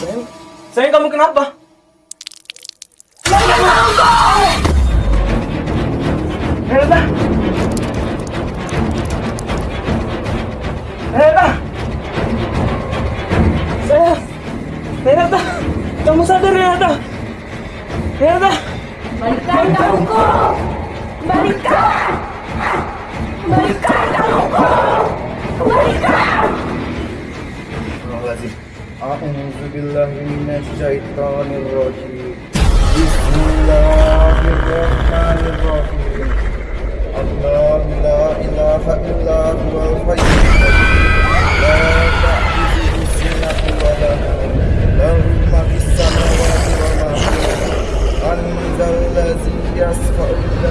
Sayang kamu kenapa? Helena! Helena! Saya... Helena! Kamu sadar Helena! Helena! Balikan kalungku! Balikan! Balikan kalungku! Balikan! أعوذ بالله من الشيطان الرجيم بسم الله الرحمن الرحيم الله لا إله إلا هو الحي لا تأخذه سنة ولا نوم له ما في السماوات وما في الأرض أنت الذي يشفع إلا